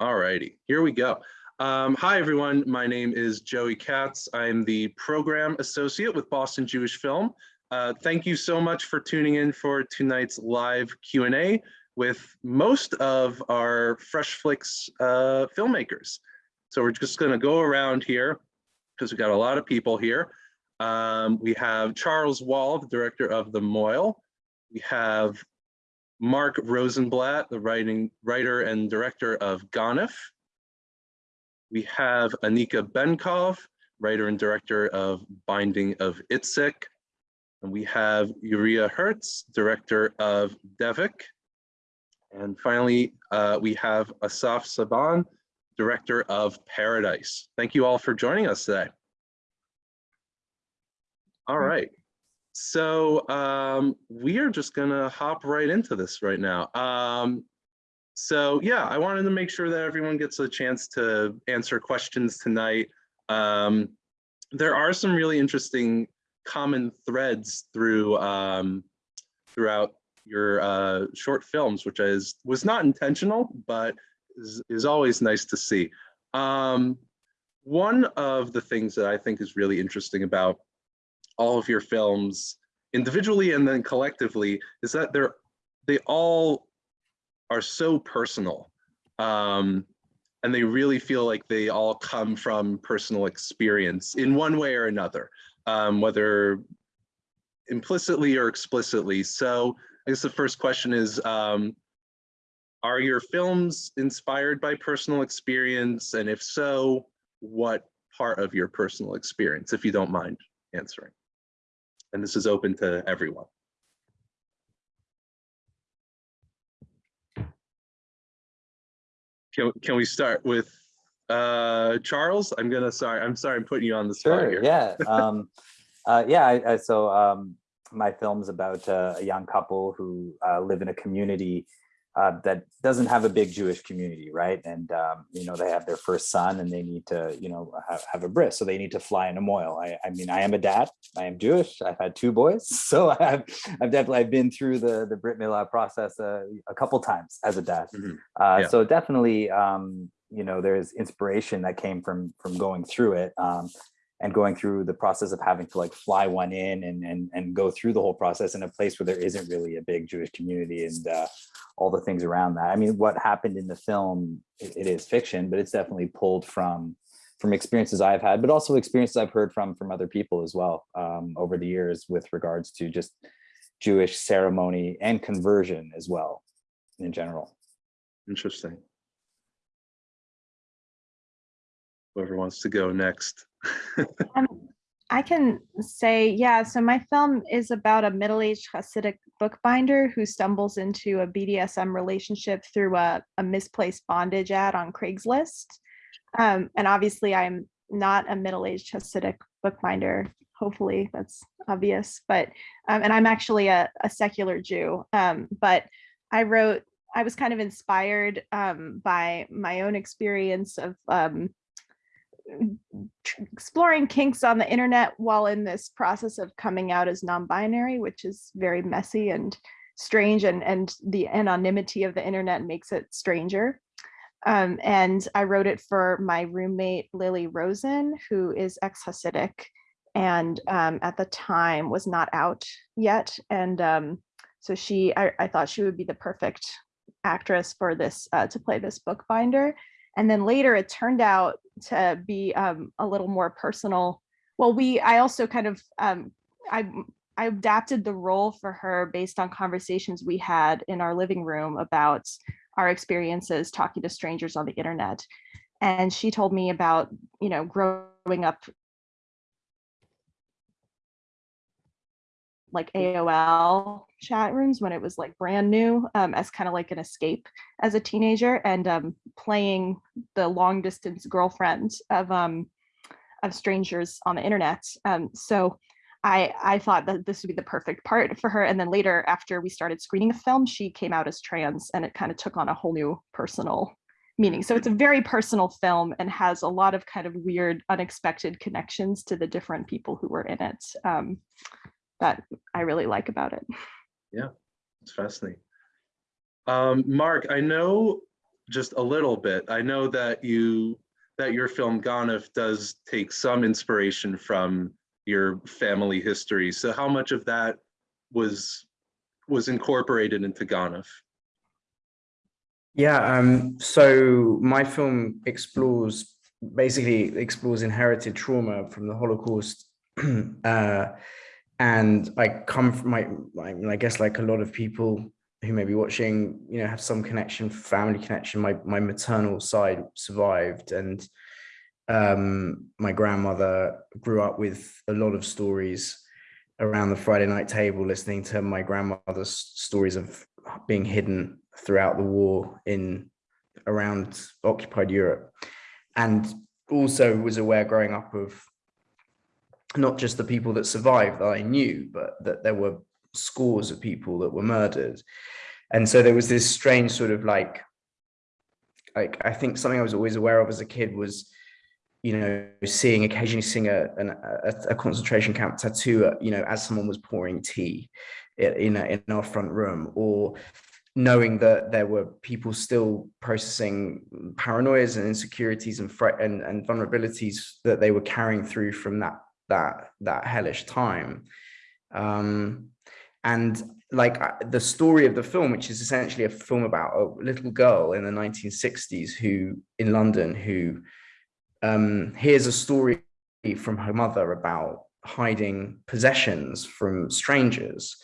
All righty, here we go. Um, hi, everyone. My name is Joey Katz. I'm the program associate with Boston Jewish Film. Uh, thank you so much for tuning in for tonight's live Q&A with most of our Fresh Flicks uh, filmmakers. So we're just going to go around here because we've got a lot of people here. Um, we have Charles Wall, the director of The Moil. We have Mark Rosenblatt, the writing writer and director of Ganef. We have Anika Benkov, writer and director of Binding of Itzik. And we have Uriah Hertz, director of Devik. And finally, uh, we have Asaf Saban, director of Paradise. Thank you all for joining us today. All right. So um, we are just gonna hop right into this right now. Um, so yeah, I wanted to make sure that everyone gets a chance to answer questions tonight. Um, there are some really interesting common threads through um, throughout your uh, short films, which is was not intentional, but is, is always nice to see. Um, one of the things that I think is really interesting about all of your films individually and then collectively is that they're they all are so personal um, and they really feel like they all come from personal experience in one way or another um, whether implicitly or explicitly. So I guess the first question is um, are your films inspired by personal experience? And if so what part of your personal experience if you don't mind answering and this is open to everyone. Can, can we start with uh, Charles? I'm gonna, sorry, I'm sorry, I'm putting you on the spot Sure, here. yeah. Um, uh, yeah, I, I, so um, my film's about uh, a young couple who uh, live in a community uh, that doesn't have a big Jewish community, right? And um, you know they have their first son, and they need to, you know, have, have a bris, so they need to fly in a moil. I, I mean, I am a dad. I am Jewish. I've had two boys, so I've I've definitely I've been through the the Brit Milah process uh, a couple times as a dad. Mhm. Uh, Yeah. So definitely, um, you know, there's inspiration that came from from going through it. Um, and going through the process of having to like fly one in and and and go through the whole process in a place where there isn't really a big Jewish community and uh, all the things around that. I mean, what happened in the film, it, it is fiction, but it's definitely pulled from from experiences I've had, but also experiences I've heard from from other people as well um, over the years with regards to just Jewish ceremony and conversion as well in general. Interesting. Whoever wants to go next. I can say, yeah, so my film is about a middle-aged Hasidic bookbinder who stumbles into a BDSM relationship through a, a misplaced bondage ad on Craigslist. Um, and obviously I'm not a middle-aged Hasidic bookbinder. Hopefully that's obvious, but, um, and I'm actually a, a secular Jew. Um, but I wrote, I was kind of inspired um, by my own experience of um, exploring kinks on the internet while in this process of coming out as non-binary, which is very messy and strange and, and the anonymity of the internet makes it stranger. Um, and I wrote it for my roommate, Lily Rosen, who is ex-Hasidic and um, at the time was not out yet. And um, so she, I, I thought she would be the perfect actress for this, uh, to play this bookbinder. And then later it turned out to be um, a little more personal. Well, we, I also kind of, um, I, I adapted the role for her based on conversations we had in our living room about our experiences talking to strangers on the internet. And she told me about, you know, growing up like AOL chat rooms when it was like brand new um, as kind of like an escape as a teenager and um, playing the long distance girlfriend of um, of strangers on the internet. Um, so I I thought that this would be the perfect part for her. And then later, after we started screening the film, she came out as trans, and it kind of took on a whole new personal meaning. So it's a very personal film and has a lot of kind of weird, unexpected connections to the different people who were in it. Um, that I really like about it. Yeah, it's fascinating. Um, Mark, I know just a little bit. I know that you, that your film Ganef does take some inspiration from your family history. So how much of that was, was incorporated into Ganef? Yeah, um, so my film explores basically explores inherited trauma from the Holocaust. uh, and I come from my, I, mean, I guess like a lot of people who may be watching, you know, have some connection, family connection. My my maternal side survived, and um, my grandmother grew up with a lot of stories around the Friday night table, listening to my grandmother's stories of being hidden throughout the war in around occupied Europe and also was aware growing up of not just the people that survived that I knew, but that there were scores of people that were murdered. And so there was this strange sort of like, like I think something I was always aware of as a kid was, you know, seeing occasionally seeing a, an, a, a concentration camp tattoo, uh, you know, as someone was pouring tea in, in our front room or knowing that there were people still processing paranoias and insecurities and and, and vulnerabilities that they were carrying through from that that that hellish time. Um and like the story of the film which is essentially a film about a little girl in the 1960s who in london who um hears a story from her mother about hiding possessions from strangers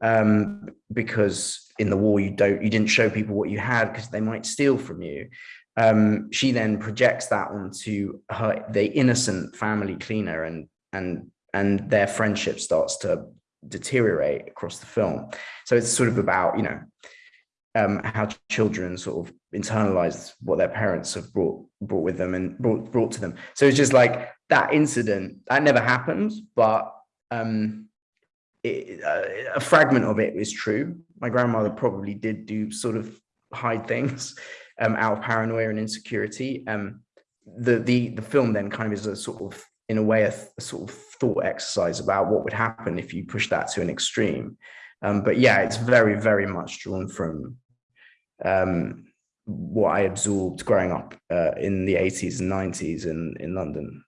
um because in the war you don't you didn't show people what you had because they might steal from you. Um, she then projects that onto her the innocent family cleaner and and and their friendship starts to deteriorate across the film so it's sort of about you know um, how children sort of internalize what their parents have brought brought with them and brought brought to them so it's just like that incident that never happened but um it, uh, a fragment of it is true. My grandmother probably did do sort of hide things um, out of paranoia and insecurity. Um, the the the film then kind of is a sort of in a way a, a sort of thought exercise about what would happen if you push that to an extreme. Um, but yeah, it's very very much drawn from um, what I absorbed growing up uh, in the 80s and 90s in in London.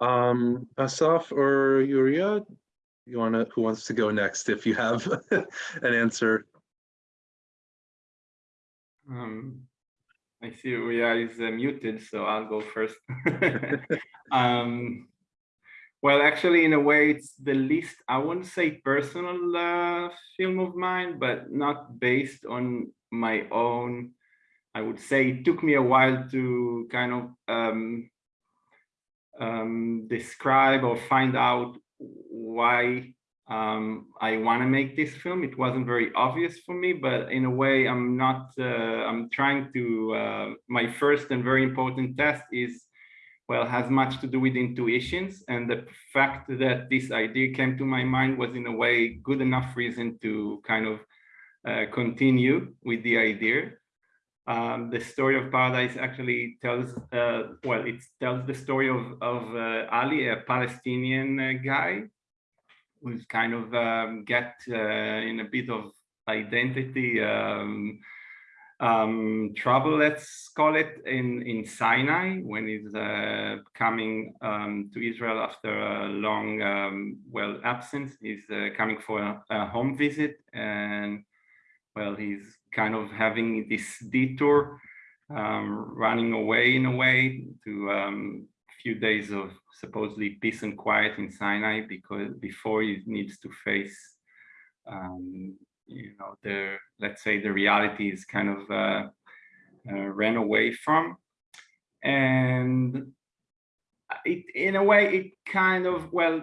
Um, Asaf or Yuria, you wanna, who wants to go next if you have an answer? Um, I see Yuria is uh, muted, so I'll go first. um, well, actually, in a way, it's the least, I wouldn't say personal uh, film of mine, but not based on my own. I would say it took me a while to kind of um, um, describe or find out why um, I want to make this film. It wasn't very obvious for me, but in a way, I'm not, uh, I'm trying to, uh, my first and very important test is, well, has much to do with intuitions. And the fact that this idea came to my mind was in a way good enough reason to kind of uh, continue with the idea. Um, the story of paradise actually tells, uh, well, it tells the story of, of uh, Ali, a Palestinian uh, guy, who's kind of um, get uh, in a bit of identity um, um, trouble, let's call it, in, in Sinai, when he's uh, coming um, to Israel after a long, um, well, absence. He's uh, coming for a, a home visit and well, he's kind of having this detour, um, running away in a way to um, few days of supposedly peace and quiet in Sinai because before he needs to face, um, you know, the let's say the reality is kind of uh, uh, ran away from, and it in a way it kind of well,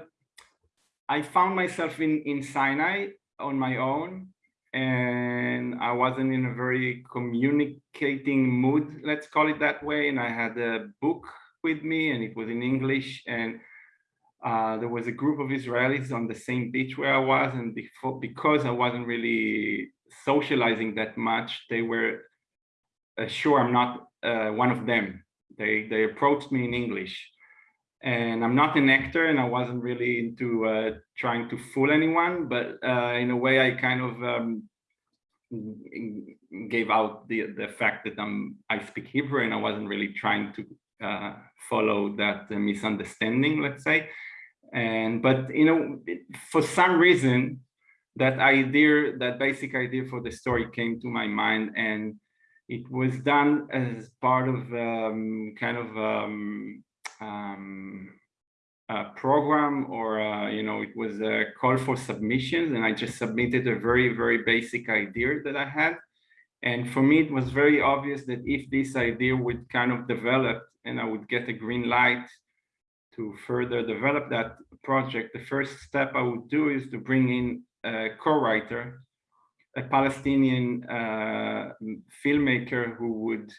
I found myself in in Sinai on my own and I wasn't in a very communicating mood, let's call it that way. And I had a book with me and it was in English and uh, there was a group of Israelis on the same beach where I was and before, because I wasn't really socializing that much, they were uh, sure I'm not uh, one of them. They, they approached me in English and I'm not an actor and I wasn't really into uh, trying to fool anyone, but uh, in a way I kind of um, gave out the the fact that I'm I speak Hebrew and I wasn't really trying to uh, follow that misunderstanding, let's say. And but you know, for some reason, that idea, that basic idea for the story came to my mind, and it was done as part of um, kind of um, um, a program or uh, you know it was a call for submissions and i just submitted a very very basic idea that i had and for me it was very obvious that if this idea would kind of develop and i would get a green light to further develop that project the first step i would do is to bring in a co-writer a palestinian uh, filmmaker who would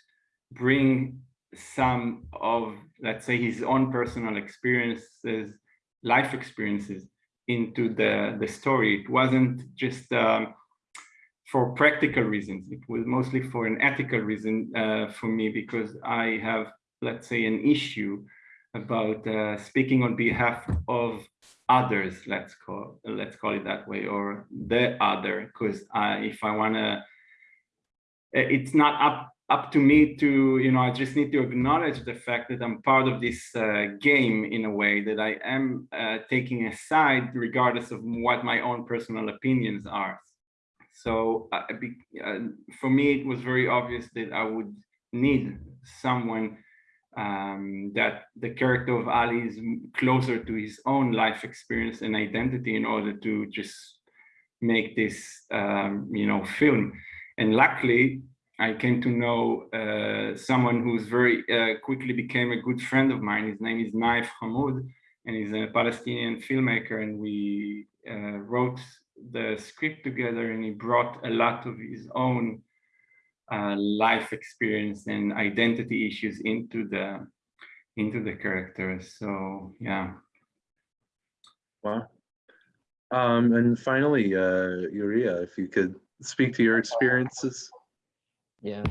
bring some of, let's say, his own personal experiences, life experiences into the, the story. It wasn't just um, for practical reasons. It was mostly for an ethical reason uh, for me because I have, let's say, an issue about uh, speaking on behalf of others. Let's call let's call it that way, or the other. Because if I wanna, it's not up up to me to, you know, I just need to acknowledge the fact that I'm part of this uh, game in a way that I am uh, taking a side regardless of what my own personal opinions are. So uh, be, for me, it was very obvious that I would need someone um, that the character of Ali is closer to his own life experience and identity in order to just make this, um, you know, film. And luckily, I came to know uh, someone who's very uh, quickly became a good friend of mine. His name is Naif Hamoud, and he's a Palestinian filmmaker. And we uh, wrote the script together, and he brought a lot of his own uh, life experience and identity issues into the into the characters. So yeah. Wow. Um, and finally, uh, Uriah, if you could speak to your experiences. Yeah.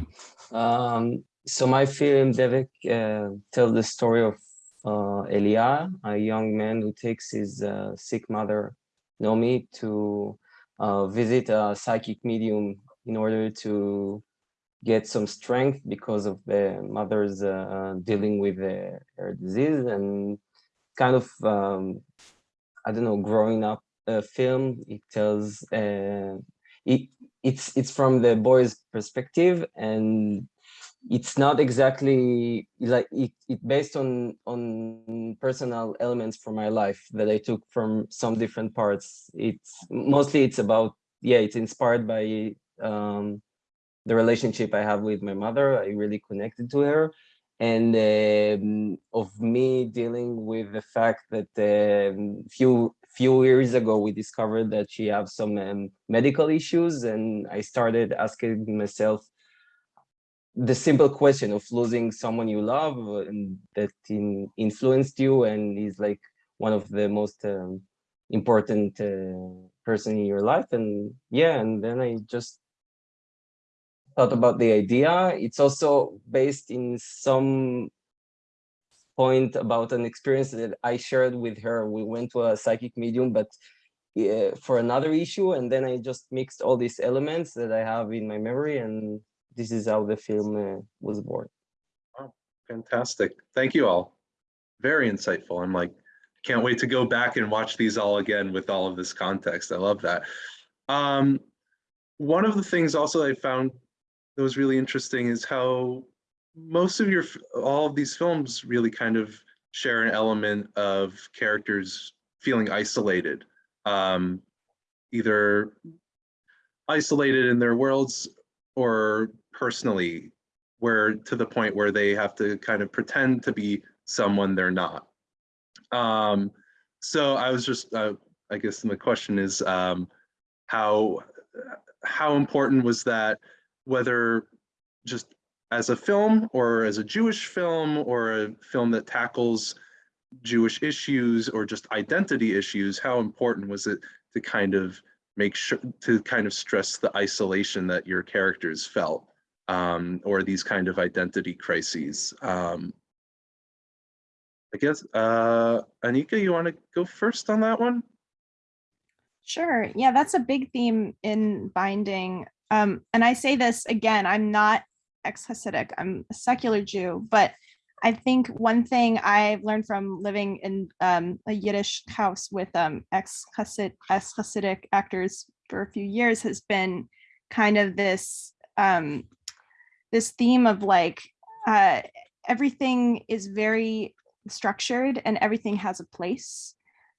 Um, so my film, Devik, uh, tells the story of uh, Elia, a young man who takes his uh, sick mother, Nomi, to uh, visit a psychic medium in order to get some strength because of the mother's uh, dealing with her disease and kind of, um, I don't know, growing up uh, film. It tells, uh, it, it's it's from the boy's perspective and it's not exactly like it, it based on on personal elements from my life that i took from some different parts it's mostly it's about yeah it's inspired by um the relationship i have with my mother i really connected to her and um, of me dealing with the fact that um, few few years ago, we discovered that she has some um, medical issues and I started asking myself the simple question of losing someone you love and that in, influenced you and is like one of the most um, important uh, person in your life. And yeah, and then I just thought about the idea. It's also based in some point about an experience that I shared with her. We went to a psychic medium, but uh, for another issue, and then I just mixed all these elements that I have in my memory, and this is how the film uh, was born. Fantastic. Thank you all. Very insightful. I'm like, can't wait to go back and watch these all again with all of this context. I love that. Um, one of the things also I found that was really interesting is how most of your all of these films really kind of share an element of characters feeling isolated um either isolated in their worlds or personally where to the point where they have to kind of pretend to be someone they're not. Um so i was just uh, i guess the question is um how how important was that whether just as a film or as a Jewish film or a film that tackles Jewish issues or just identity issues, how important was it to kind of make sure to kind of stress the isolation that your characters felt um, or these kind of identity crises? Um, I guess, uh, Anika, you want to go first on that one? Sure. Yeah, that's a big theme in binding Um, and I say this again, I'm not ex-Hasidic, I'm a secular Jew, but I think one thing I've learned from living in um, a Yiddish house with um, ex-Hasid, ex-Hasidic actors for a few years has been kind of this um, this theme of like uh, everything is very structured and everything has a place.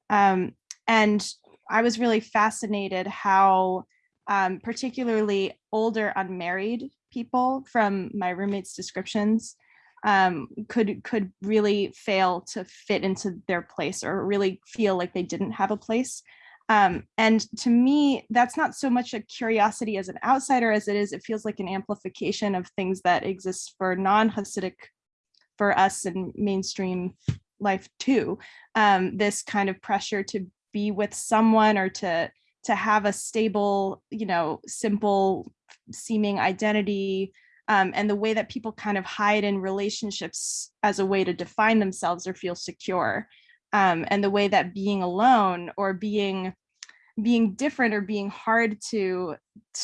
Um, and I was really fascinated how um, particularly older unmarried people from my roommate's descriptions um, could could really fail to fit into their place or really feel like they didn't have a place. Um, and to me, that's not so much a curiosity as an outsider as it is, it feels like an amplification of things that exist for non-Hasidic, for us in mainstream life too. Um, this kind of pressure to be with someone or to to have a stable, you know, simple seeming identity um, and the way that people kind of hide in relationships as a way to define themselves or feel secure. Um, and the way that being alone or being being different or being hard to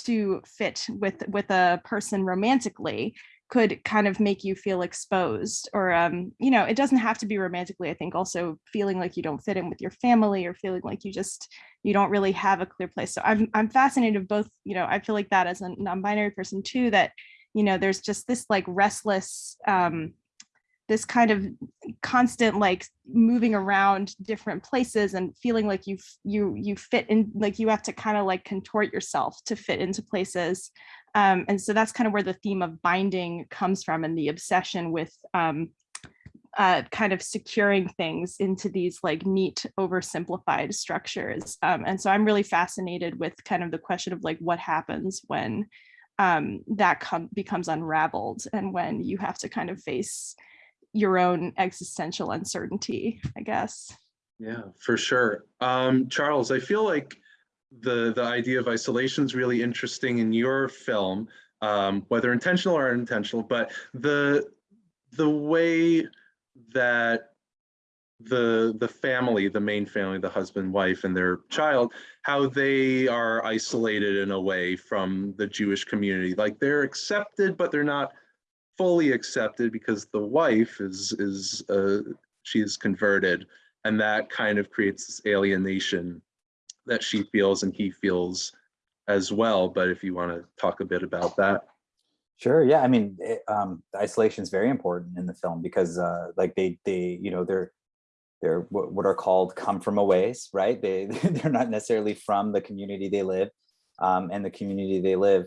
to fit with with a person romantically could kind of make you feel exposed or um you know it doesn't have to be romantically i think also feeling like you don't fit in with your family or feeling like you just you don't really have a clear place. So i'm i'm fascinated both you know i feel like that as a non-binary person too that you know there's just this like restless um this kind of constant like moving around different places and feeling like you you you fit in like you have to kind of like contort yourself to fit into places um, and so that's kind of where the theme of binding comes from and the obsession with um, uh, kind of securing things into these like neat oversimplified structures um, and so i'm really fascinated with kind of the question of like what happens when um, that becomes unraveled and when you have to kind of face your own existential uncertainty, I guess. Yeah, for sure. Um, Charles, I feel like the the idea of isolation is really interesting in your film, um, whether intentional or unintentional. But the the way that the the family, the main family, the husband, wife, and their child, how they are isolated in a way from the Jewish community. Like they're accepted, but they're not fully accepted because the wife is is uh, she's converted and that kind of creates this alienation that she feels and he feels as well but if you want to talk a bit about that Sure. Yeah. I mean, it, um, isolation is very important in the film because, uh, like, they, they, you know, they're, they're what, are called come from a ways, right? They, they're not necessarily from the community they live, um, and the community they live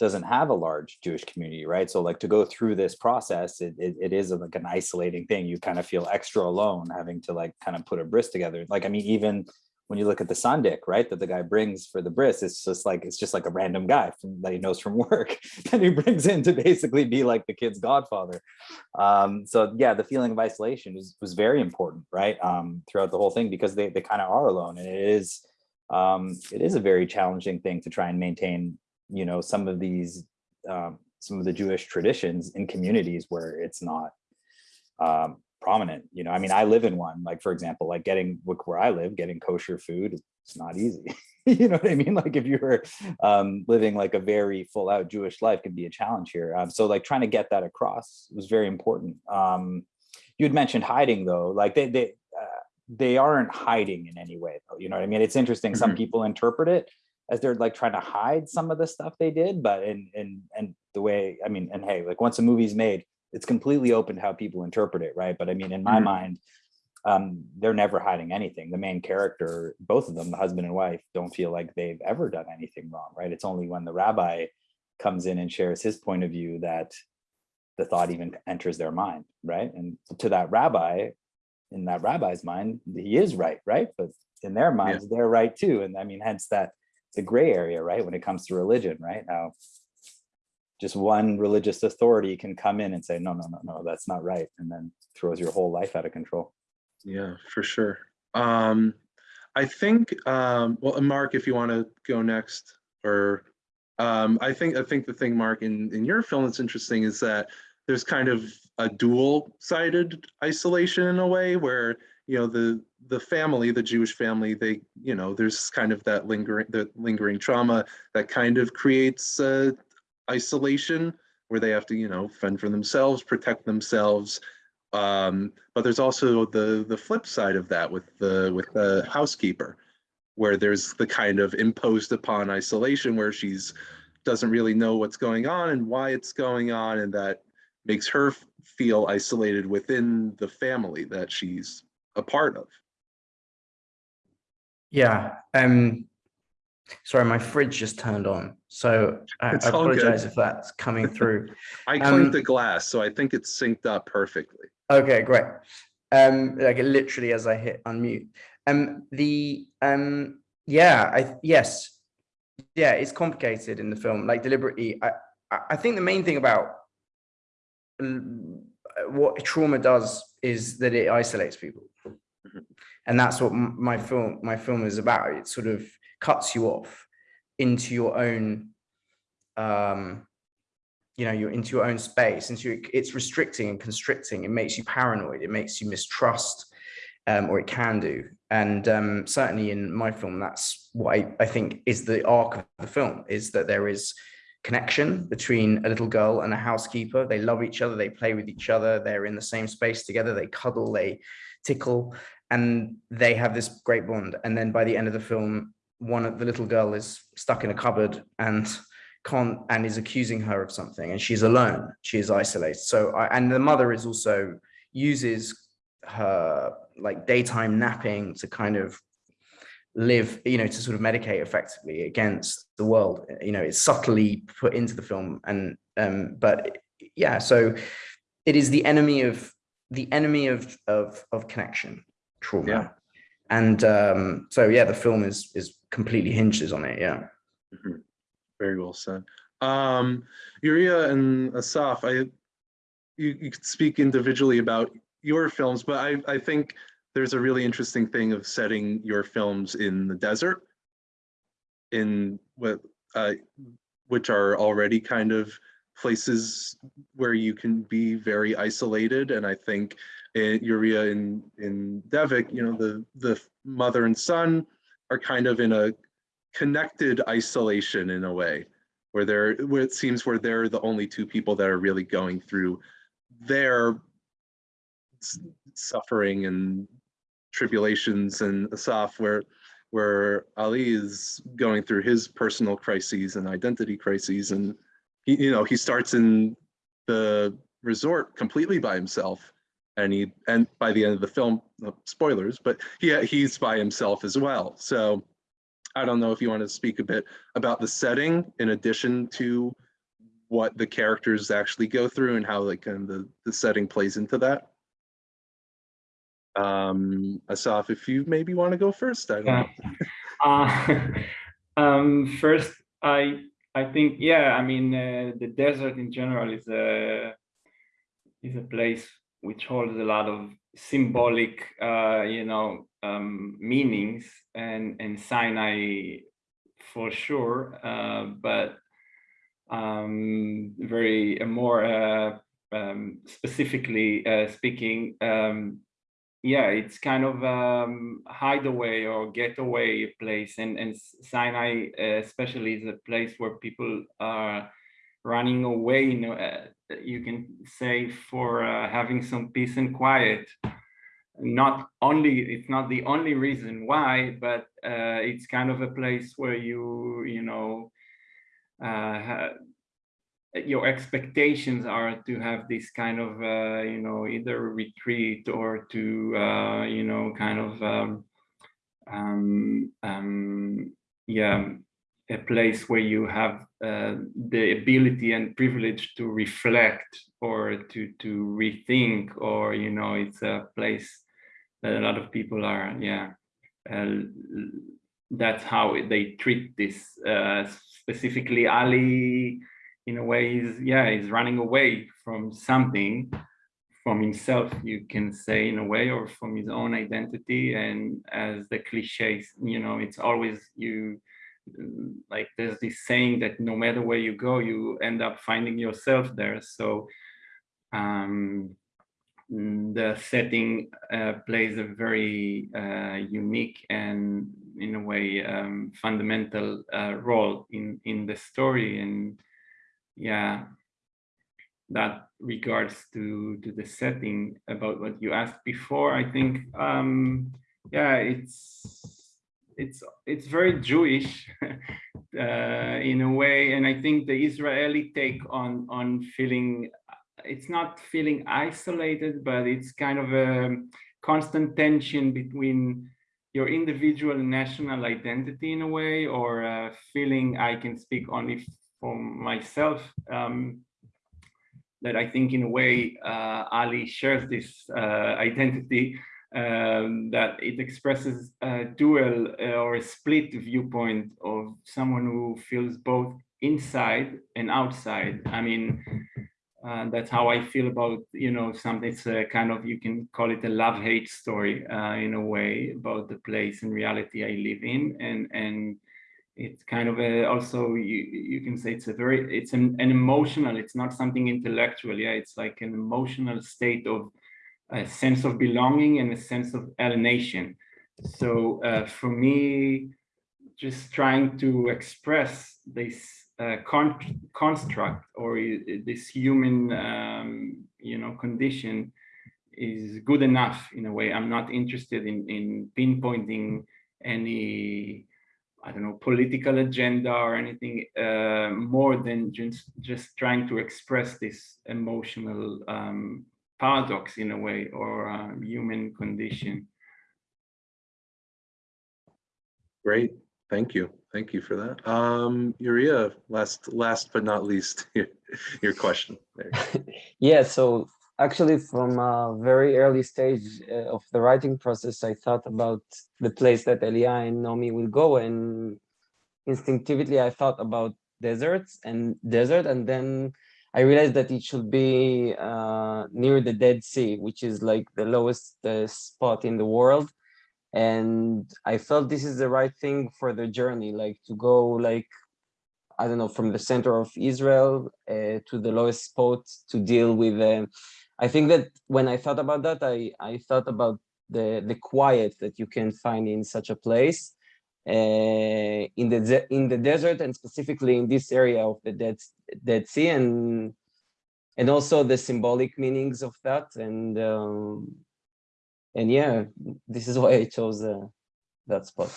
doesn't have a large Jewish community, right? So, like, to go through this process, it, it, it is like an isolating thing. You kind of feel extra alone having to like kind of put a bris together. Like, I mean, even when you look at the sandek, right, that the guy brings for the bris, it's just like it's just like a random guy from, that he knows from work that he brings in to basically be like the kid's godfather. Um, so yeah, the feeling of isolation was was very important, right, um, throughout the whole thing because they they kind of are alone, and it is um, it is a very challenging thing to try and maintain, you know, some of these um, some of the Jewish traditions in communities where it's not um, prominent you know i mean i live in one like for example like getting where i live getting kosher food it's not easy. You know what i mean? Like if you're um, living like a very full out jewish life can be a challenge here. Um, so like trying to get that across was very important. Um, you had mentioned hiding though. Like they they uh, they aren't hiding in any way though you know what i mean? It's interesting some Mhm. people interpret it as they're like trying to hide some of the stuff they did but in and and the way i mean and hey like once a movie's made it's completely open to how people interpret it, right? But I mean, in my Mhm. mind, um, they're never hiding anything. The main character, both of them, the husband and wife, don't feel like they've ever done anything wrong, right? It's only when the rabbi comes in and shares his point of view that the thought even enters their mind, right? And to that rabbi, in that rabbi's mind, he is right, right? But in their minds, they're right too. And I mean, hence that the gray area, right? When it comes to religion, right? Now, just one religious authority can come in and say, no, no, no, no, that's not right. And then throws your whole life out of control. yeah for sure um i think um well mark if you want to go next or um i think i think the thing mark in in your film that's interesting is that there's kind of a dual sided isolation in a way where you know the the family, the Jewish family, they, you know, there's kind of that lingering, the lingering trauma that kind of creates uh, isolation where they have to, you know, fend for themselves, protect themselves. Um, but there's also the the flip side of that with the with the housekeeper, where there's the kind of imposed upon isolation where she's doesn't really know what's going on and why it's going on, and that makes her feel isolated within the family that she's a part of. Yeah. Um. Sorry, my fridge just turned on, so I, I all good. apologize if that's coming through. I Um, cleaned the glass, so I think it's synced up perfectly. Okay, great. Um, like literally as I hit unmute. Um, the um, yeah, I yes, yeah, it's complicated in the film, like deliberately. I I think the main thing about what trauma does is that it isolates people, Mhm. and that's what my film my film is about. It's sort of cuts you off into your own um you know you're into your own space. Into it's restricting and constricting. It makes you paranoid. It makes you mistrust um, or it can do. And um, certainly in my film that's what I, I think is the arc of the film is that there is connection between a little girl and a housekeeper. They love each other. They play with each other. They're in the same space together. They cuddle. They tickle. And they have this great bond. And then by the end of the film one of the little girl is stuck in a cupboard and can't and is accusing her of something and she's alone. She is isolated. So I, and the mother is also uses her like daytime napping to kind of live you know to sort of medicate effectively against the world. You know it's subtly put into the film and um but yeah so it is the enemy of the enemy of of of connection trauma. Yeah. And um so yeah the film is is completely hinges on it yeah Mhm. Very well said. Um, Uriah and Asaf, I, you, you could speak individually about your films, but I, I think there's a really interesting thing of setting your films in the desert in what, uh, which are already kind of places where you can be very isolated. And I think Eh, in Uriah in, in Devik, you know, the, the mother and son are kind of in a connected isolation in a way where they're where it seems where they're the only two people that are really going through their suffering and tribulations and Asaf where where Ali is going through his personal crises and identity crises. And he, you know he starts in the resort completely by himself and he and by the end of the film spoilers but he he's by himself as well so I don't know if you want to speak a bit about the setting in addition to what the characters actually go through and how like kind of the, the setting plays into that. Um, Asaf, if you maybe want to go first, I don't know. Uh, um, first, I I think yeah. I mean, uh, the desert in general is a is a place which holds a lot of symbolic, uh, you know, um, meanings, and and Sinai for sure, uh, but um, very uh, more uh, um, specifically uh, speaking, um, yeah, it's kind of um, hideaway or getaway place, and and Sinai uh, especially is a place where people are running away. You know, uh, you can say for uh, having some peace and quiet. Not only it's not the only reason why, but uh, it's kind of a place where you you know uh, your expectations are to have this kind of uh, you know either retreat or to uh, you know kind of um, um, um, yeah a place where you have uh, the ability and privilege to reflect or to to rethink or you know it's a place that a lot of people are yeah uh, that's how they treat this uh, specifically ali in a way is yeah is running away from something from himself you can say in a way or from his own identity. And as the cliches you know it's always you like there's this saying that no matter where you go you end up finding yourself there. So um the setting uh, plays a very uh, unique and in a way um, fundamental uh, role in in the story. And yeah that regards to to the setting about what you asked before i think. Um yeah it's it's it's very jewish uh, in a way and i think the israeli take on on feeling it's not feeling isolated but it's kind of a constant tension between your individual national identity in a way or feeling i can speak only for myself um, that I think in a way uh, Ali shares this uh, identity um, that it expresses a dual uh, or a split viewpoint of someone who feels both inside and outside. I mean, uh, that's how I feel about, you know, something, it's a kind of, you can call it a love-hate story uh, in a way about the place and reality I live in. And, and it's kind of a, also you you can say it's a very it's an, an emotional it's not something intellectual yeah it's like an emotional state of a sense of belonging and a sense of alienation. So uh, for me just trying to express this uh, con construct or this human um, you know condition is good enough in a way. I'm not interested in in pinpointing any I don't know, political agenda or anything uh, more than just, just trying to express this emotional um, paradox in a way or uh, human condition. Great, thank you. Thank you for that. Um, Uriah, last, last but not least, your, your question. There. Yeah, so actually from a very early stage uh, of the writing process, I thought about the place that Elia and Nomi will go and instinctively I thought about deserts and desert and then I realized that it should be uh, near the Dead Sea, which is like the lowest uh, spot in the world. And I felt this is the right thing for the journey, like to go like I don't know, from the center of Israel uh, to the lowest spot to deal with. Uh, I think that when I thought about that, I, I thought about the, the quiet that you can find in such a place in the in the desert and specifically in this area of the Dead, Dead Sea and and also the symbolic meanings of that and um, and yeah, this is why I chose uh, that spot.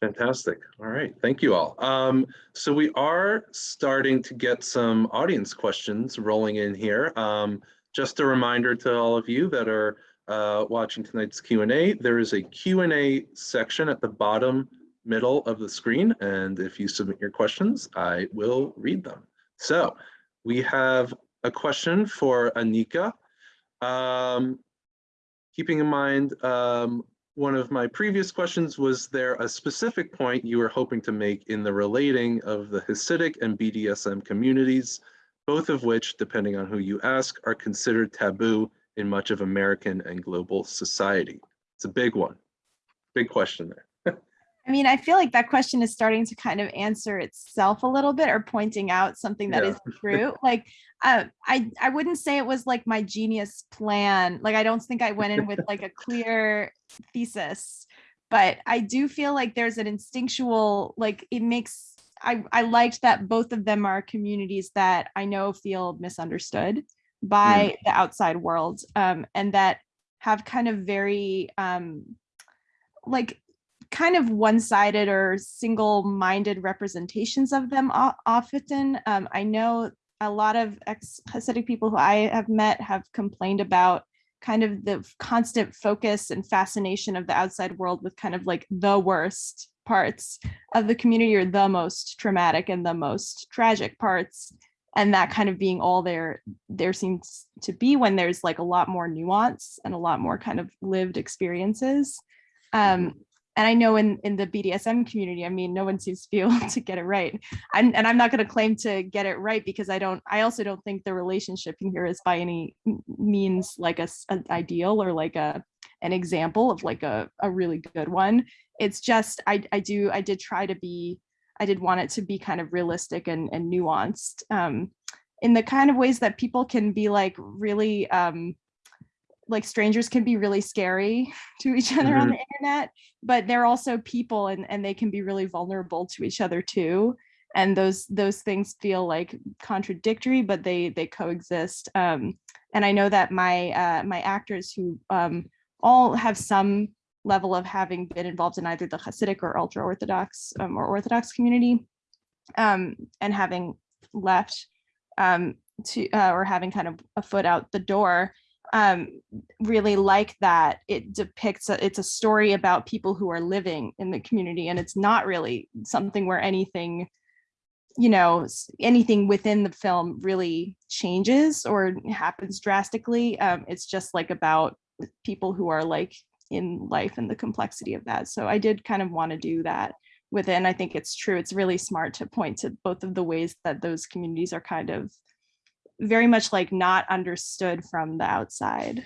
Fantastic. All right. Thank you all. Um, so we are starting to get some audience questions rolling in here. Um, just a reminder to all of you that are uh, watching tonight's Q&A, there is a Q&A section at the bottom middle of the screen. And if you submit your questions, I will read them. So we have a question for Anika. Um, keeping in mind, um, one of my previous questions, was there a specific point you were hoping to make in the relating of the Hasidic and BDSM communities, both of which, depending on who you ask, are considered taboo in much of American and global society? It's a big one, big question there. I mean, I feel like that question is starting to kind of answer itself a little bit or pointing out something that Yeah. is true. Like, uh, I, I wouldn't say it was like my genius plan. Like, I don't think I went in with like a clear thesis, but I do feel like there's an instinctual, like it makes, I, I liked that both of them are communities that I know feel misunderstood by the outside world um, and that have kind of very um, like kind of one-sided or single-minded representations of them often. Um, I know a lot of ex-Hasidic people who I have met have complained about kind of the constant focus and fascination of the outside world with kind of like the worst parts of the community or the most traumatic and the most tragic parts and that kind of being all there there seems to be when there's like a lot more nuance and a lot more kind of lived experiences um, and I know in in the BDSM community, I mean, no one seems to be able to get it right. I'm, and I'm not going to claim to get it right because I don't. I also don't think the relationship in here is by any means like a, an ideal or like a an example of like a a really good one. It's just I I do I did try to be I did want it to be kind of realistic and and nuanced um, in the kind of ways that people can be like really um, like strangers can be really scary to each other on the internet, but they're also people and, and they can be really vulnerable to each other too. And those those things feel like contradictory, but they they coexist. Um, and I know that my uh, my actors who um, all have some level of having been involved in either the Hasidic or ultra Orthodox um, or Orthodox community, um, and having left um, to uh, or having kind of a foot out the door, um, really like that it depicts a, it's a story about people who are living in the community, and it's not really something where anything you know anything within the film really changes or happens drastically um, it's just like about people who are like in life and the complexity of that so i did kind of want to do that within. i think it's true it's really smart to point to both of the ways that those communities are kind of very much like not understood from the outside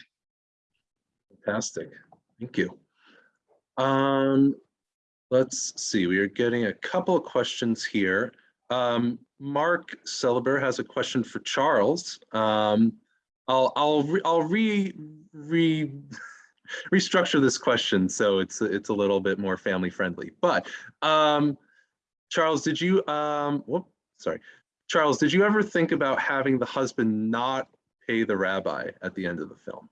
Fantastic. Thank you. Um, let's see, we are getting a couple of questions here. Um, Mark Celeber has a question for Charles. Um, I'll, I'll, re- I'll re, re, restructure this question so it's, it's a little bit more family friendly. But, um, Charles, did you, um, whoop, sorry. Charles, did you ever think about having the husband not pay the rabbi at the end of the film?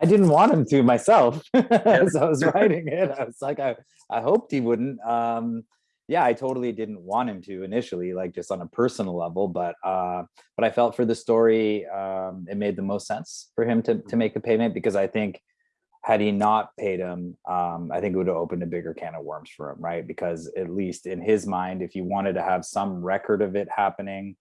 I didn't want him to myself as I was writing it. I was like, I, I hoped he wouldn't. Um, yeah, I totally didn't want him to initially, like just on a personal level, but uh, but I felt for the story, um, it made the most sense for him to to make the payment because I think had he not paid him, um, I think it would have opened a bigger can of worms for him, right? Because at least in his mind, if you wanted to have some record of it happening,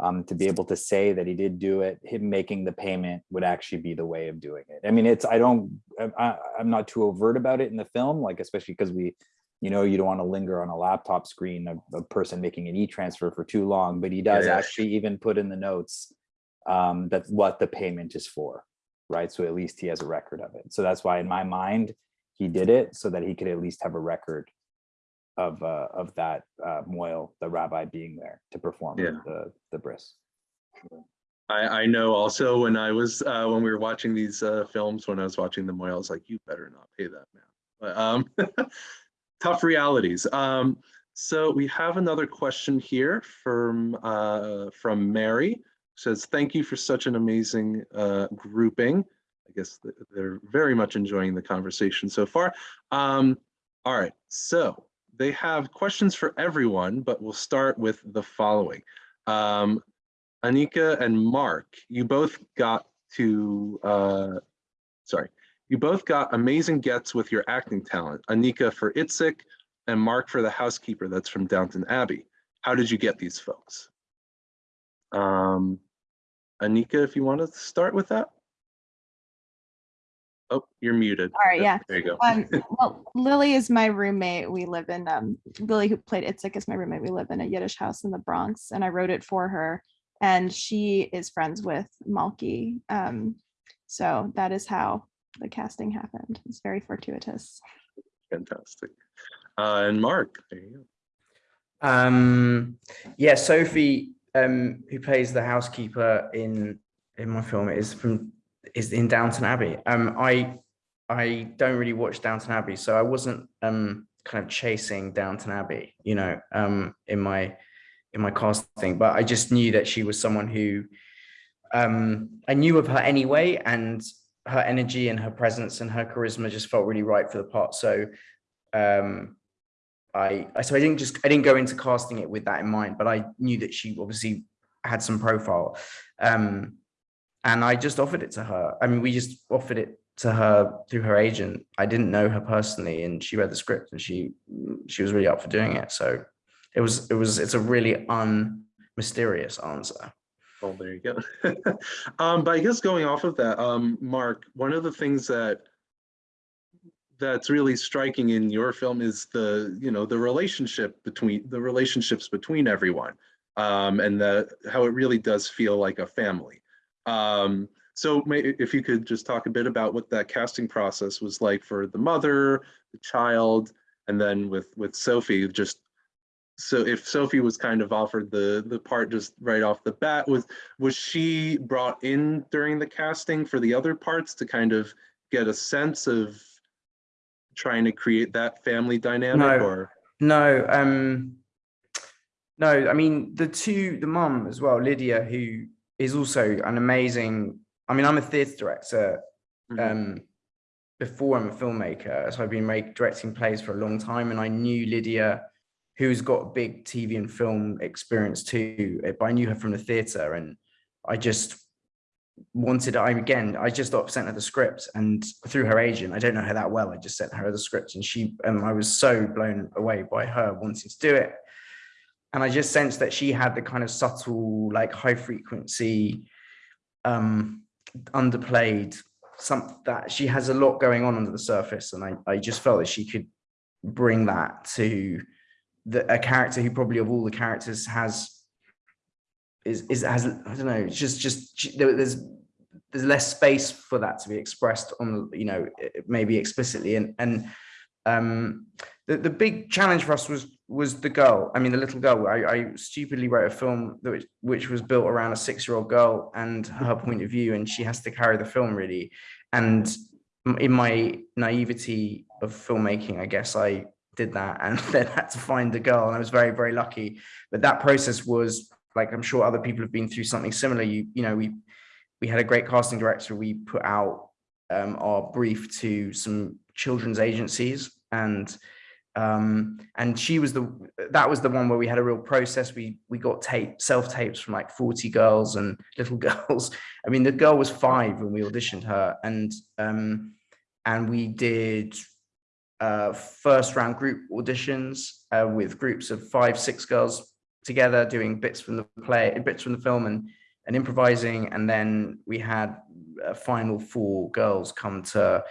um, to be able to say that he did do it, him making the payment would actually be the way of doing it. I mean, it's, I don't, I- I'm not too overt about it in the film, like, especially because we, you know, you don't want to linger on a laptop screen, a, a person making an e-transfer for too long, but he does yeah. actually even put in the notes um, that what the payment is for, right? So at least he has a record of it. So that's why in my mind, he did it so that he could at least have a record of uh, of that uh, mohel, the rabbi, being there to perform Yeah. the the bris. I, I know also when I was, uh, when we were watching these, uh, films, when I was watching them, I was like, you better not pay that man. But, um, tough realities. Um, so we have another question here from, uh, from Mary. Says, thank you for such an amazing, uh, grouping. I guess they're very much enjoying the conversation so far. Um, all right, so they have questions for everyone, but we'll start with the following. Um, Anika and Mark, you both got to, uh, sorry, you both got amazing gets with your acting talent. Anika for Itzik and Mark for the housekeeper that's from Downton Abbey. How did you get these folks? Um, Anika, if you want to start with that. Oh, you're muted. All right, yeah. There you go. Um, well, Lily is my roommate. We live in, um, Lily, who played Itzik, is my roommate. We live in a Yiddish house in the Bronx, and I wrote it for her. And she is friends with Malky. Um, so that is how the casting happened. It's very fortuitous. Fantastic. Uh, and Mark, there you go. Um, yeah, Sophie, um, who plays the housekeeper in in my film, is from is in Downton Abbey. Um, I I don't really watch Downton Abbey, so I wasn't um kind of chasing Downton Abbey, you know, um, in my in my casting, but I just knew that she was someone who um I knew of her anyway, and her energy and her presence and her charisma just felt really right for the part. So um I, so I didn't just I didn't go into casting it with that in mind, but I knew that she obviously had some profile, um, and I just offered it to her. I mean, we just offered it to her through her agent. I didn't know her personally, and she read the script and she she was really up for doing it. So it was it was it's a really unmysterious answer. Well, there you go. um, but I guess going off of that, um, Mark, one of the things that that's really striking in your film is the, you know, the relationship between the relationships between everyone. Um, and the how it really does feel like a family. Um, so if you could just talk a bit about what that casting process was like for the mother, the child, and then with with Sophie, just so if Sophie was kind of offered the the part just right off the bat, was was she brought in during the casting for the other parts to kind of get a sense of trying to create that family dynamic No. or No, um, no, I mean, the two, the mum as well, Lydia, who is also an amazing, I mean, I'm a theatre director, Mhm. um, before I'm a filmmaker. So I've been make, directing plays for a long time and I knew Lydia, who's got big TV and film experience too, but I knew her from the theatre and I just wanted, I again, I just sent her the script and through her agent, I don't know her that well, I just sent her the script and she, and I was so blown away by her wanting to do it. And I just sensed that she had the kind of subtle, like high frequency, um, underplayed some that she has a lot going on under the surface. And I, I just felt that she could bring that to the, a character who probably of all the characters has is is has I don't know it's just just there- there's there's less space for that to be expressed on you know maybe explicitly. And and um the, the big challenge for us was was the girl I mean the little girl. I, I stupidly wrote a film that which was built around a six-year-old girl and her point of view and she has to carry the film really. And in my naivety of filmmaking I guess I did that and then had to find the girl and I was very very lucky. But that process was like I'm sure other people have been through something similar. You you know we we had a great casting director. We put out um, our brief to some children's agencies and um and she was the that was the one where we had a real process. We we got tape self tapes from like 40 girls and little girls. I mean the girl was five when we auditioned her and um and we did uh first round group auditions uh, with groups of five six girls together doing bits from the play bits from the film and and improvising. And then we had a final four girls come to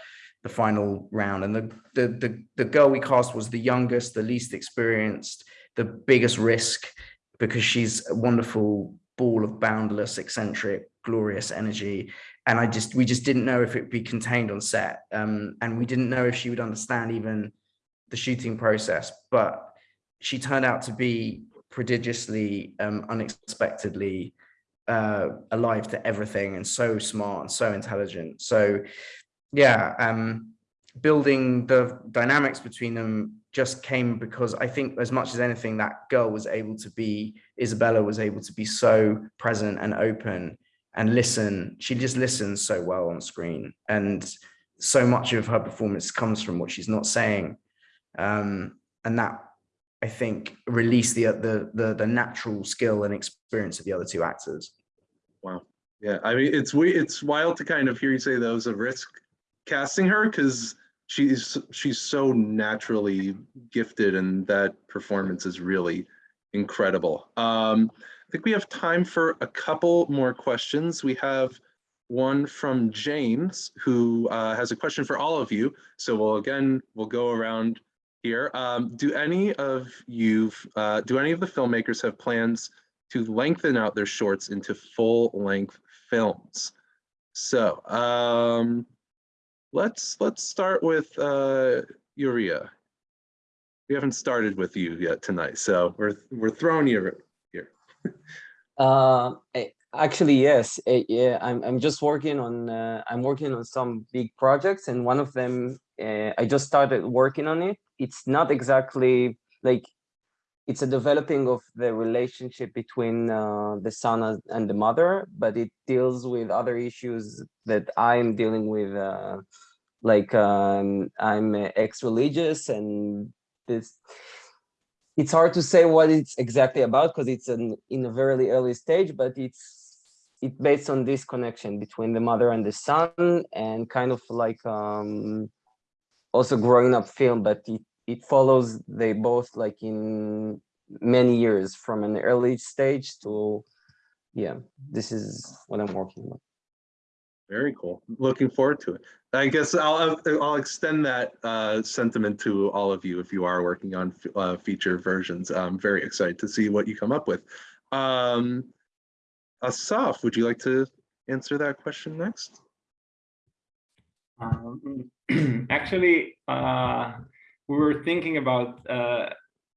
the final round. And the, the the the girl we cast was the youngest the least experienced the biggest risk because she's a wonderful ball of boundless eccentric glorious energy. And i just we just didn't know if it'd be contained on set. Um and we didn't know if she would understand even the shooting process. But she turned out to be prodigiously um unexpectedly uh alive to everything and so smart and so intelligent. So yeah um building the dynamics between them just came because i think as much as anything that girl was able to be isabella was able to be so present and open and listen. She just listens so well on screen and so much of her performance comes from what she's not saying. Um and that i think release the the the, the natural skill and experience of the other two actors Wow. Yeah, I mean, it's it's wild to kind of hear you say was a risk casting her because she's she's so naturally gifted and that performance is really incredible. Um, I think we have time for a couple more questions. We have one from James who uh, has a question for all of you. So we'll again we'll go around here. Um, do any of you uh, do any of the filmmakers have plans to lengthen out their shorts into full length films. So um, let's let's start with uh, Uria. We haven't started with you yet tonight, so we're we're throwing you here. Uh, eh, actually, yes. eh, Yeah, I'm I'm just working on uh, I'm working on some big projects, and one of them uh, I just started working on it. It's not exactly like it's a developing of the relationship between uh, the son and- the mother, but it deals with other issues that I'm dealing with. Uh, like um, I'm ex-religious, and this it's hard to say what it's exactly about because it's an, in a very early stage, but it's it's based on this connection between the mother and the son and kind of like um also growing up film, but it, it follows they both like in many years from an early stage to yeah, this is what I'm working on. Very cool. Looking forward to it. I guess I'll I'll extend that uh, sentiment to all of you if you are working on uh, feature versions. I'm very excited to see what you come up with. Um, Asaf, would you like to answer that question next? Um, actually, uh, we were thinking about uh,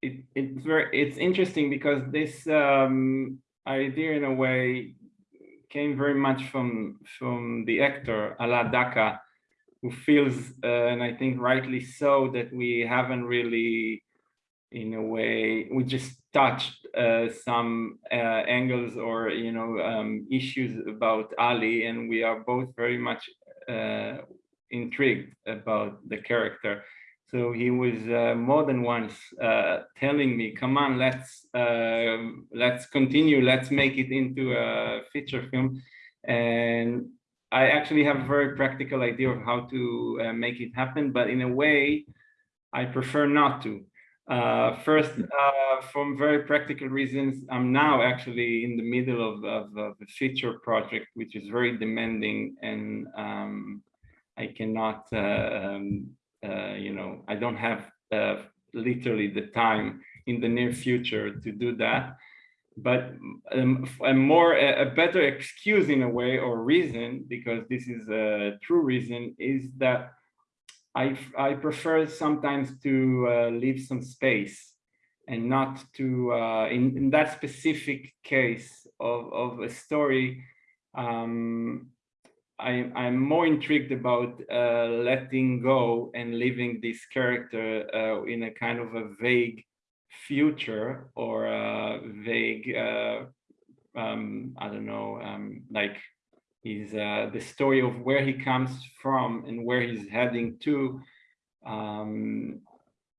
it, it's very it's interesting because this um, idea in a way came very much from from the actor Ala Daka, who feels uh, and I think rightly so that we haven't really in a way we just touched uh, some uh, angles or you know um, issues about Ali and we are both very much uh, intrigued about the character so he was uh, more than once uh, telling me, "Come on, let's uh, let's continue. Let's make it into a feature film." And I actually have a very practical idea of how to uh, make it happen, but in a way, I prefer not to. Uh, first, uh, from very practical reasons, I'm now actually in the middle of, of, of a feature project, which is very demanding, and um, Cannot. Um, uh, you know, I don't have uh, literally the time in the near future to do that. But um, a more, a better excuse in a way or reason, because this is a true reason, is that I, I prefer sometimes to uh, leave some space and not to, uh, in, in that specific case of, of a story, um, I, I'm more intrigued about uh, letting go and leaving this character uh, in a kind of a vague future or a vague, uh, um, I don't know, um, like is uh, the story of where he comes from and where he's heading to. Um,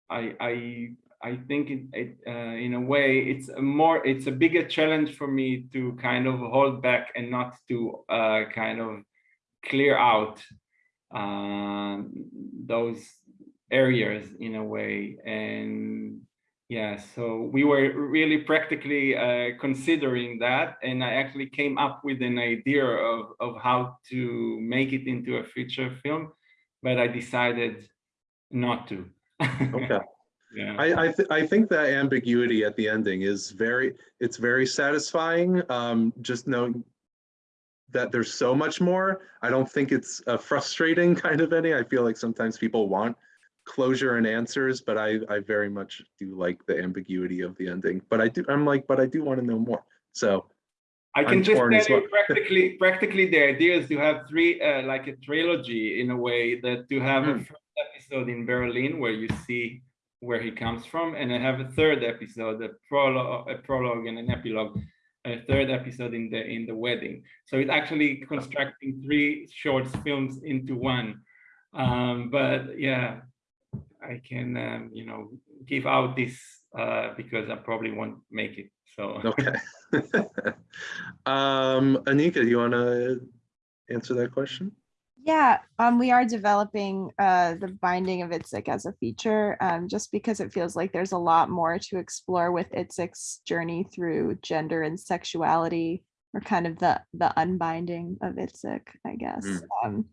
I, I, I think it, it uh, in a way it's a more it's a bigger challenge for me to kind of hold back and not to uh, kind of clear out uh, those areas in a way and yeah so we were really practically uh, considering that and i actually came up with an idea of, of how to make it into a feature film but i decided not to Okay. yeah I, I, th- I think that ambiguity at the ending is very, it's very satisfying. Um, just knowing that there's so much more. I don't think it's a frustrating kind of any. I feel like sometimes people want closure and answers, but I, I very much do like the ambiguity of the ending. But I do, I'm like, but I do want to know more. So I can I'm just tell you well. practically, practically the idea is to have three, uh, like a trilogy in a way that to have a Hmm. first episode in Berlin where you see where he comes from, and I have a third episode, a prologue, a prologue and an epilogue, a third episode in the in the wedding. So it's actually constructing three short films into one. Um, but yeah, I can um, you know give out this uh, because I probably won't make it. So Okay. um, Anika, do you want to answer that question? Yeah, um, we are developing uh, the binding of Itzik as a feature, um, just because it feels like there's a lot more to explore with Itzik's journey through gender and sexuality, or kind of the the unbinding of Itzik, I guess. Mm. Um,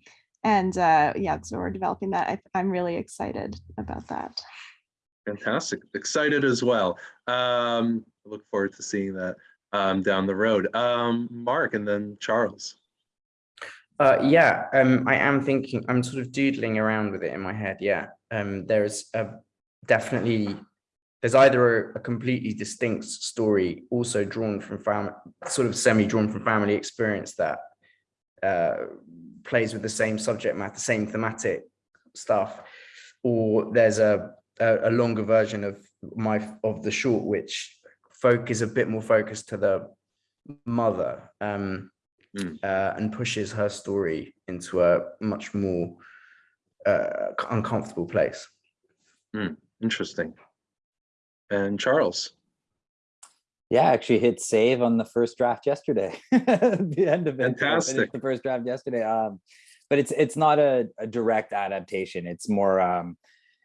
and uh, yeah, so we're developing that. I, I'm really excited about that. Fantastic. Excited as well. Um, I look forward to seeing that um, down the road. Um, Mark and then Charles. Uh, yeah, um, I am thinking, I'm sort of doodling around with it in my head. Yeah, um, there's a definitely, there's either a, a completely distinct story also drawn from family, sort of semi-drawn from family experience that uh, plays with the same subject matter, the same thematic stuff, or there's a, a, a longer version of my, of the short, which folk is a bit more focused to the mother. Um, uh, and pushes her story into a much more uh, uncomfortable place. Interesting. And Charles. Yeah, I actually hit save on the first draft yesterday. the end of it. Fantastic. The first draft yesterday. Um, but it's it's not a, a direct adaptation. It's more um,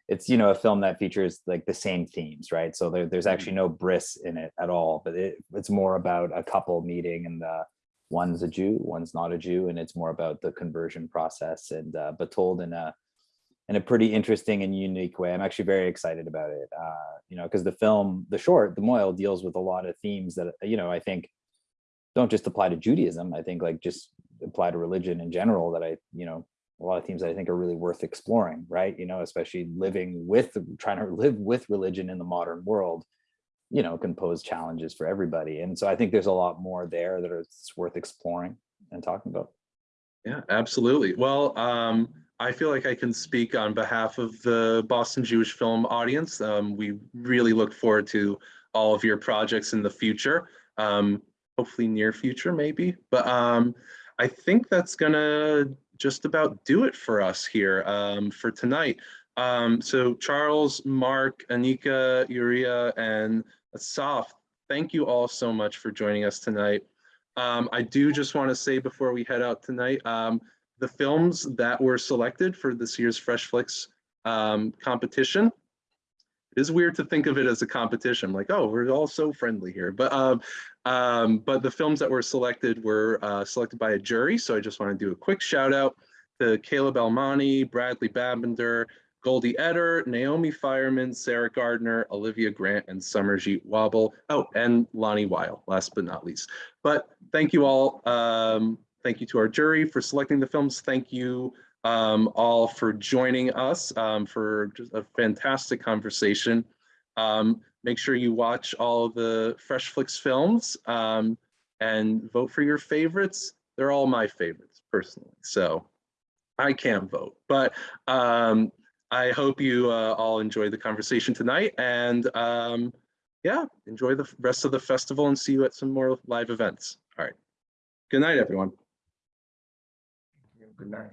it's you know a film that features like the same themes, right? So there, there's actually no bris in it at all. But it, it's more about a couple meeting and the one's a Jew, one's not a Jew, and it's more about the conversion process and uh, but told in a in a pretty interesting and unique way. I'm actually very excited about it. Uh, you know, because the film, the short, The Moil, deals with a lot of themes that you know I think don't just apply to Judaism. I think like just apply to religion in general. That I you know a lot of themes that I think are really worth exploring, right? You know, especially living with, trying to live with religion in the modern world, you know, can pose challenges for everybody. And so I think there's a lot more there that is worth exploring and talking about. Yeah, absolutely. Well, um, I feel like I can speak on behalf of the Boston Jewish Film audience. Um, we really look forward to all of your projects in the future, um, hopefully near future maybe. But um, I think that's gonna just about do it for us here um, for tonight. Um, so Charles, Mark, Anika, Uriah, and Asaf, thank you all so much for joining us tonight. Um, I do just want to say before we head out tonight, um, the films that were selected for this year's Fresh Flicks um, competition. It is weird to think of it as a competition, like, oh, we're all so friendly here. But um, um, but the films that were selected were uh, selected by a jury. So I just want to do a quick shout out to Caleb Elmani, Bradley Babender, Goldie Eder, Naomi Fireman, Sarah Gardner, Olivia Grant, and Summerjeet Wobble. Oh, and Lonnie Weil, last but not least. But thank you all. Um, thank you to our jury for selecting the films. Thank you um, all for joining us um, for just a fantastic conversation. Um, make sure you watch all the Fresh Flicks films um, and vote for your favorites. They're all my favorites personally, so I can't vote, but um, I hope you uh, all enjoyed the conversation tonight and um, yeah, enjoy the rest of the festival and see you at some more live events. All right. Good night, everyone. Good night.